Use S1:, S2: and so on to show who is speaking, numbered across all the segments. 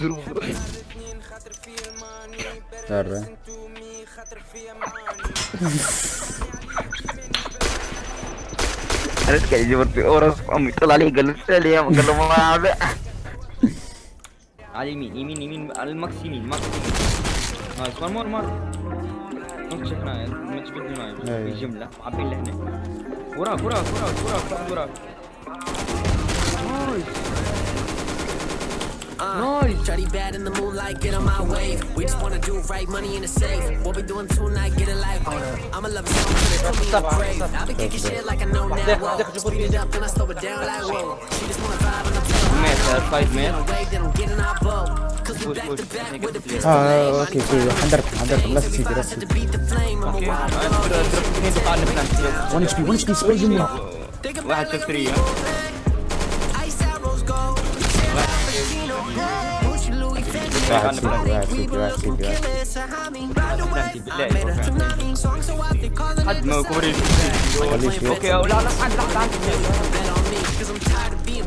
S1: زيرو امي طلع لي قال له لي قال له ما
S2: على اليمين يمين يمين على الماكس يمين ماكس يمين نايس مار مار مار نطش هنا ما في الجمله عبي هنا وراك وراك وراك وراك وراك Uh, nice.
S3: Shawty bad in the moonlight, get on my wave. We just wanna do right, money in the safe. What we doing tonight, get a life. I'ma love you, I'm gonna come be brave. I've been kicking shit like I know now. Whoa. Speed it up, then I slow it down like whoa. She just wanna vibe and I'm playing. Man, five man. Getting our bow. Cause we back to back with the pistol. Ah,
S4: okay, okay.
S3: 100, 100.
S4: Let's
S3: see the
S4: rest. One HP, one HP,
S3: spray him.
S2: واحد
S3: في 3 so I think calling
S2: حد
S3: it
S2: ما
S3: the
S2: كوري
S4: خليش
S2: اوكي لا لا حد لا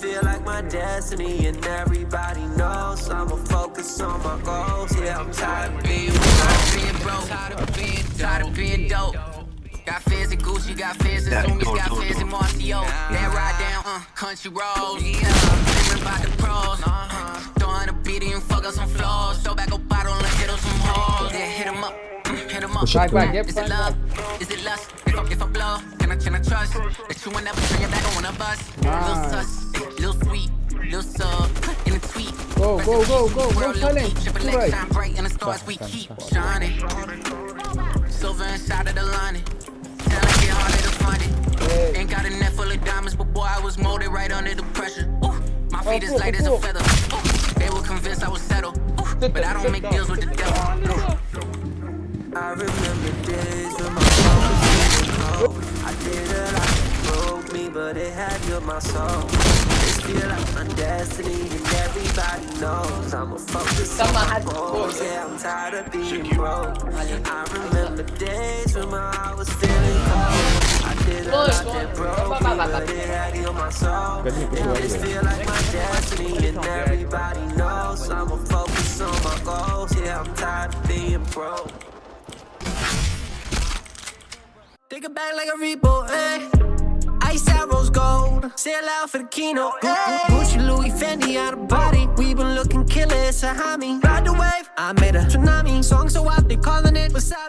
S5: Feel like my destiny, and everybody knows I'ma focus on my goals. Yeah, I'm tired of being Tired of being
S3: broke, tired of being, tired of being dope. Got fizz and Gucci, got fizz and Zoomies, got fizz and Marcio. Then ride down, uh, country roads. Yeah, dreaming about the pros. Uh-huh. Throwing a beat and fuck up some floors. Throw back a bottle and hit on some hoes. Yeah, hit 'em up, hit 'em up.
S4: Back, back,
S3: Is it love? Is it lust? If I, if I blow, can I, can I trust that you will never turn your back on one of us? Little sus, little sweet, little sub, in a tweet.
S4: Go, go, go, go, go,
S3: World, little
S4: silent.
S3: deep, triple
S4: Right.
S3: X, shine bright, and the stars we keep
S4: stop, stop.
S3: shining. Silver inside of the lining. Talent get harder to find it. Ain't got a net full of diamonds, but boy, I was molded right under the pressure. Ooh, my feet is light as a feather. Ooh, they were convinced I was settled. Ooh, but I don't make deals with the devil.
S5: I remember days when my heart was feeling cold. I did a lot that broke me, but it had healed my soul. This feel like my destiny, and everybody knows I'ma focus on my goals. Yeah, I'm tired of being broke. I remember days when my heart was feeling cold. I did a lot that broke me, but it had healed my soul. And this feel like my destiny, and everybody knows I'ma focus on my goals. Yeah, I'm tired of being broke.
S3: Take it back like a repo, eh? Ice out rose gold. Sail out for the keynote. eh? Gucci, Louis, Fendi out of body. We been looking killer, it's a homie. Ride the wave. I made a tsunami song, so out they calling it wasabi.